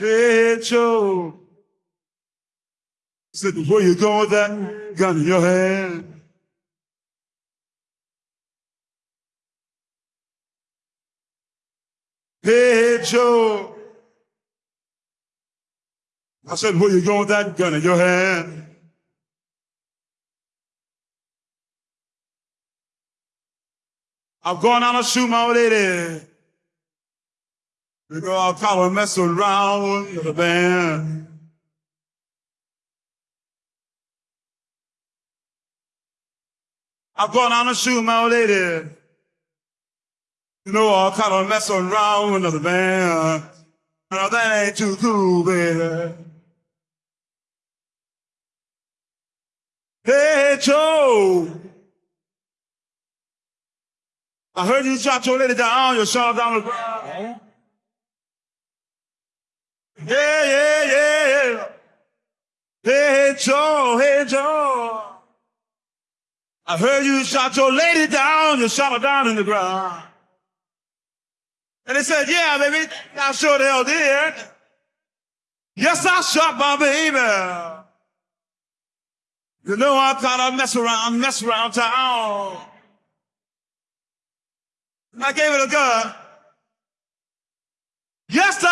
Hey, Joe. Said, where you going with that gun in your hand? Hey, Joe. I said, where you going with that gun in your hand? I'm going out to shoot my old lady. I'll kind of mess around with the band. I'm going out to shoot my old lady. You know, I'll kind of mess around with another band. No, that ain't too cool, baby. Hey, Joe. I heard you shot your lady down, you shot her down the ground. Yeah, yeah, yeah, yeah. Hey, Joe, hey, Joe. I heard you shot your lady down, you shot her down in the ground. And they said, yeah, baby, I sure the hell did. Yes, I shot my baby. You know I kind of mess around, mess around town. I gave it a gun. Yes,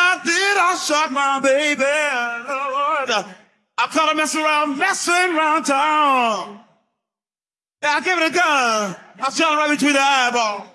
I shot my baby. Lord. I caught of mess around, messing around town. Yeah, I gave it a gun. I shot it right between the eyeballs.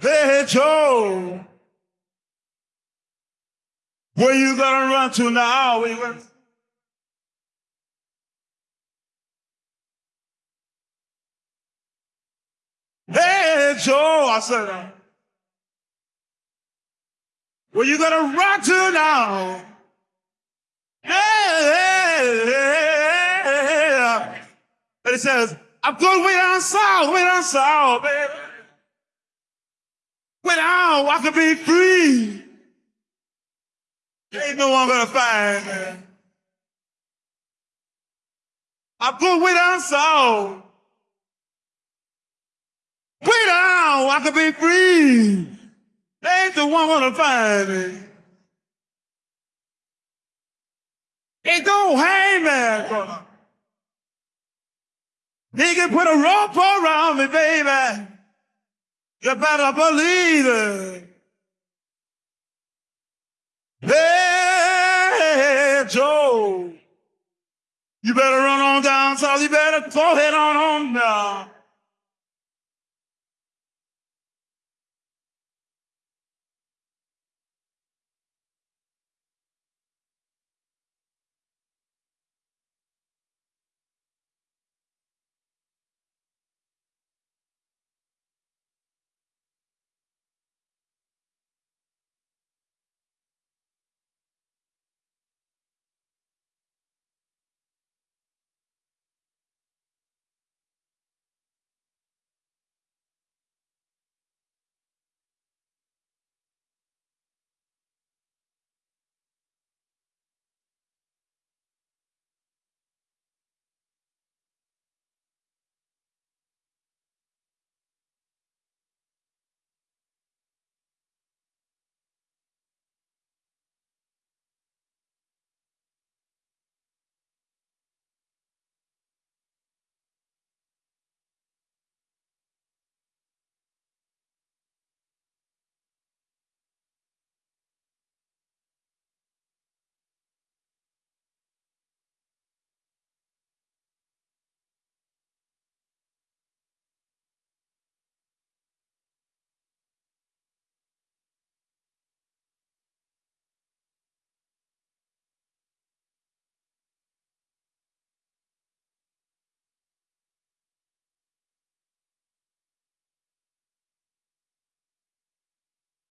Hey, Joe. Where you gonna run to now? Where you gonna... Hey, Joe, I said, uh, where you gonna run to now? Hey, hey, hey, hey. And he says, I'm going way down south, way down south, baby. I can be free. Ain't no one gonna find me. I'm going way down south. Way down, I can be free. Ain't the one gonna find me. No hangman gonna. He can put a rope around me, baby. You better believe it. Hey, Joe. You better run on down south. You better go ahead on on now.